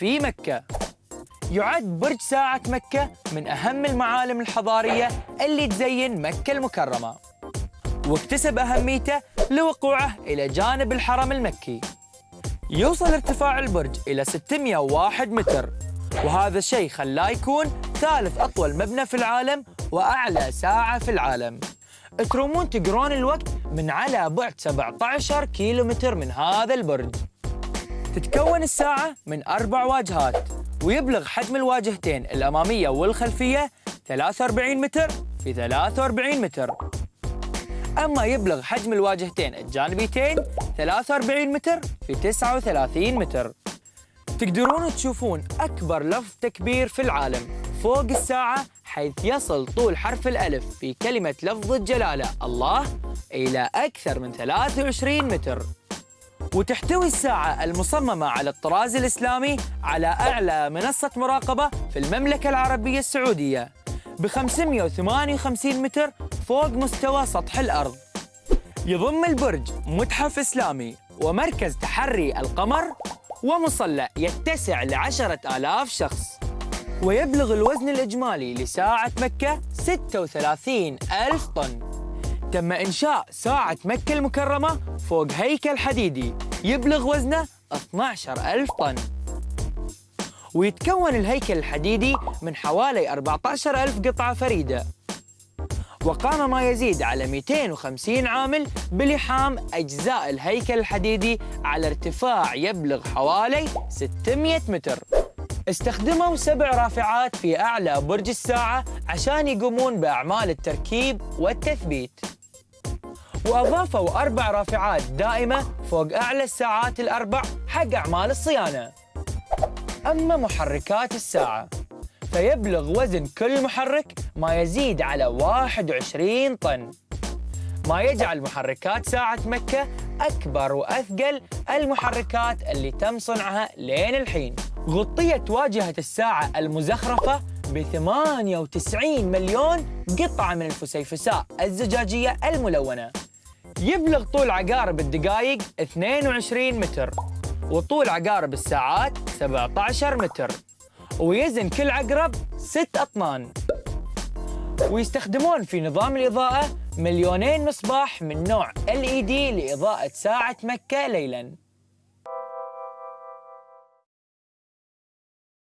في مكة. يعد برج ساعة مكة من أهم المعالم الحضارية اللي تزين مكة المكرمة واكتسب أهميته لوقوعه إلى جانب الحرم المكي. يوصل ارتفاع البرج إلى 601 متر وهذا الشيء خلاه يكون ثالث أطول مبنى في العالم وأعلى ساعة في العالم. ترومون تقرون الوقت من على بعد 17 كيلومتر من هذا البرج. تتكون الساعة من أربع واجهات ويبلغ حجم الواجهتين الأمامية والخلفية 43 متر في 43 متر. أما يبلغ حجم الواجهتين الجانبيتين 43 متر في 39 متر. تقدرون تشوفون أكبر لفظ تكبير في العالم فوق الساعة حيث يصل طول حرف الألف في كلمة لفظ الجلالة الله إلى أكثر من 23 متر. وتحتوي الساعة المصممة على الطراز الإسلامي على أعلى منصة مراقبة في المملكة العربية السعودية. ب 558 متر فوق مستوى سطح الأرض. يضم البرج متحف إسلامي ومركز تحري القمر ومصلى يتسع لعشرة آلاف شخص. ويبلغ الوزن الإجمالي لساعة مكة 36 ألف طن. تم إنشاء ساعة مكة المكرمة فوق هيكل حديدي. يبلغ وزنه 12 ألف طن. ويتكون الهيكل الحديدي من حوالي 14 ألف قطعة فريدة. وقام ما يزيد على 250 عامل بلحام أجزاء الهيكل الحديدي على ارتفاع يبلغ حوالي 600 متر. استخدموا سبع رافعات في أعلى برج الساعة عشان يقومون بأعمال التركيب والتثبيت. وأضافوا أربع رافعات دائمة فوق أعلى الساعات الأربع حق أعمال الصيانة. أما محركات الساعة فيبلغ وزن كل محرك ما يزيد على 21 طن. ما يجعل محركات ساعة مكة أكبر وأثقل المحركات اللي تم صنعها لين الحين. غطيت واجهة الساعة المزخرفة ب 98 مليون قطعة من الفسيفساء الزجاجية الملونة. يبلغ طول عقارب الدقائق 22 متر وطول عقارب الساعات 17 متر ويزن كل عقرب 6 أطنان. ويستخدمون في نظام الإضاءة مليونين مصباح من نوع LED لإضاءة ساعة مكة ليلاً.